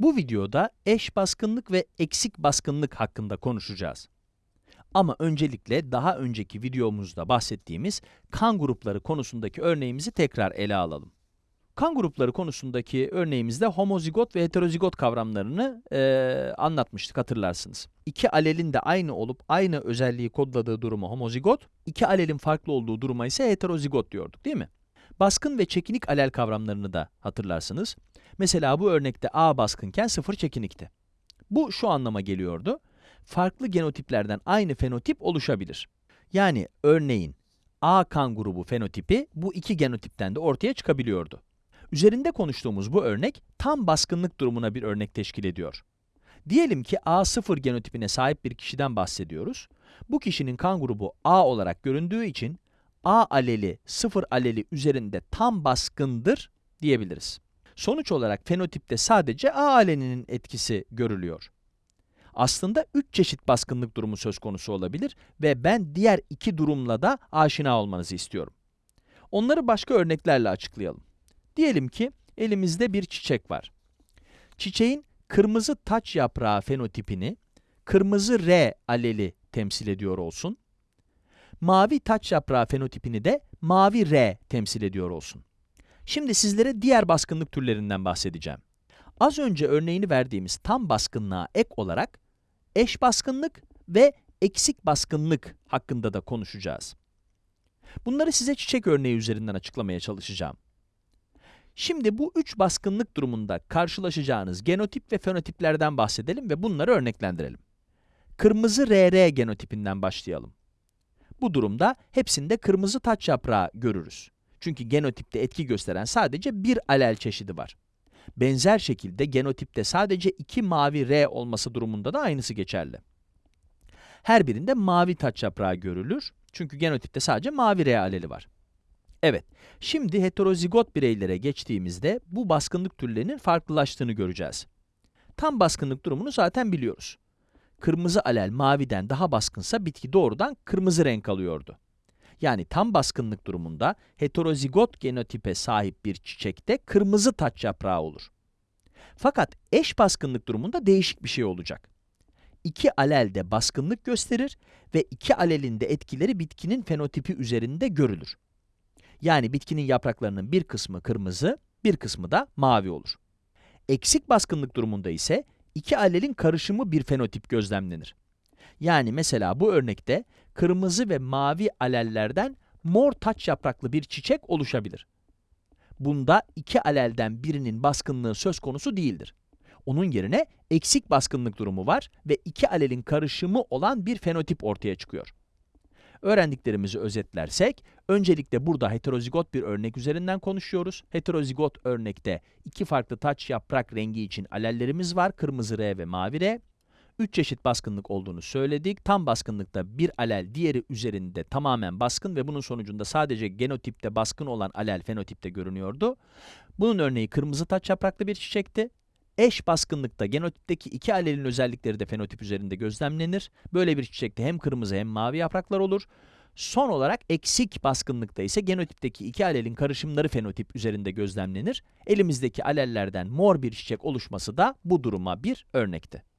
Bu videoda eş baskınlık ve eksik baskınlık hakkında konuşacağız. Ama öncelikle daha önceki videomuzda bahsettiğimiz kan grupları konusundaki örneğimizi tekrar ele alalım. Kan grupları konusundaki örneğimizde homozigot ve heterozigot kavramlarını eee, anlatmıştık hatırlarsınız. İki alelin de aynı olup aynı özelliği kodladığı duruma homozigot, iki alelin farklı olduğu duruma ise heterozigot diyorduk değil mi? Baskın ve çekinik alel kavramlarını da hatırlarsınız. Mesela bu örnekte A baskınken 0 çekinikti. Bu şu anlama geliyordu. Farklı genotiplerden aynı fenotip oluşabilir. Yani örneğin A kan grubu fenotipi bu iki genotipten de ortaya çıkabiliyordu. Üzerinde konuştuğumuz bu örnek tam baskınlık durumuna bir örnek teşkil ediyor. Diyelim ki A0 genotipine sahip bir kişiden bahsediyoruz. Bu kişinin kan grubu A olarak göründüğü için A aleli 0 aleli üzerinde tam baskındır diyebiliriz. Sonuç olarak fenotipte sadece A aleninin etkisi görülüyor. Aslında 3 çeşit baskınlık durumu söz konusu olabilir ve ben diğer iki durumla da aşina olmanızı istiyorum. Onları başka örneklerle açıklayalım. Diyelim ki elimizde bir çiçek var. Çiçeğin kırmızı taç yaprağı fenotipini kırmızı R aleli temsil ediyor olsun. Mavi taç yaprağı fenotipini de mavi R temsil ediyor olsun. Şimdi sizlere diğer baskınlık türlerinden bahsedeceğim. Az önce örneğini verdiğimiz tam baskınlığa ek olarak eş baskınlık ve eksik baskınlık hakkında da konuşacağız. Bunları size çiçek örneği üzerinden açıklamaya çalışacağım. Şimdi bu üç baskınlık durumunda karşılaşacağınız genotip ve fenotiplerden bahsedelim ve bunları örneklendirelim. Kırmızı RR genotipinden başlayalım. Bu durumda hepsinde kırmızı taç yaprağı görürüz. Çünkü genotipte etki gösteren sadece bir alel çeşidi var. Benzer şekilde genotipte sadece iki mavi R olması durumunda da aynısı geçerli. Her birinde mavi taç yaprağı görülür. Çünkü genotipte sadece mavi R aleli var. Evet, şimdi heterozigot bireylere geçtiğimizde bu baskınlık türlerinin farklılaştığını göreceğiz. Tam baskınlık durumunu zaten biliyoruz. Kırmızı alel maviden daha baskınsa bitki doğrudan kırmızı renk alıyordu. Yani tam baskınlık durumunda heterozigot genotipe sahip bir çiçekte kırmızı taç yaprağı olur. Fakat eş baskınlık durumunda değişik bir şey olacak. İki alel de baskınlık gösterir ve iki alelin de etkileri bitkinin fenotipi üzerinde görülür. Yani bitkinin yapraklarının bir kısmı kırmızı, bir kısmı da mavi olur. Eksik baskınlık durumunda ise iki alelin karışımı bir fenotip gözlemlenir. Yani mesela bu örnekte kırmızı ve mavi alellerden mor taç yapraklı bir çiçek oluşabilir. Bunda iki alelden birinin baskınlığı söz konusu değildir. Onun yerine eksik baskınlık durumu var ve iki alelin karışımı olan bir fenotip ortaya çıkıyor. Öğrendiklerimizi özetlersek, öncelikle burada heterozigot bir örnek üzerinden konuşuyoruz. Heterozigot örnekte iki farklı taç yaprak rengi için alellerimiz var, kırmızı R ve mavi R. Üç çeşit baskınlık olduğunu söyledik. Tam baskınlıkta bir alel diğeri üzerinde tamamen baskın ve bunun sonucunda sadece genotipte baskın olan alel fenotipte görünüyordu. Bunun örneği kırmızı taç yapraklı bir çiçekti. Eş baskınlıkta genotipteki iki alelin özellikleri de fenotip üzerinde gözlemlenir. Böyle bir çiçekte hem kırmızı hem mavi yapraklar olur. Son olarak eksik baskınlıkta ise genotipteki iki alelin karışımları fenotip üzerinde gözlemlenir. Elimizdeki alellerden mor bir çiçek oluşması da bu duruma bir örnekti.